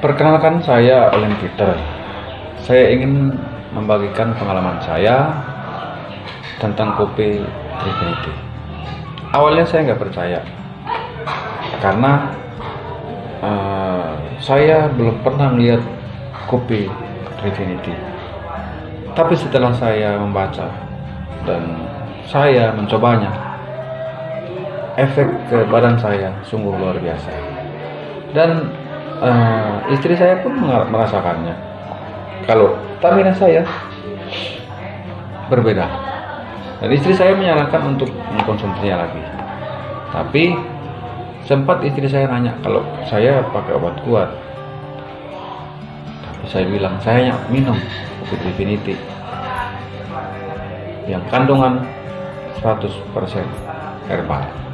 Perkenalkan saya Olen Peter. Saya ingin membagikan pengalaman saya tentang kopi Trifinity. Awalnya saya nggak percaya karena uh, saya belum pernah melihat kopi Trifinity. Tapi setelah saya membaca dan saya mencobanya, efek ke badan saya sungguh luar biasa. Dan uh, istri saya pun merasakannya. Kalau stamina saya berbeda. Dan istri saya menyarankan untuk mengkonsumsinya lagi. Tapi sempat istri saya nanya kalau saya pakai obat kuat? Tapi saya bilang saya minum obat Infinity yang kandungan 100% herbal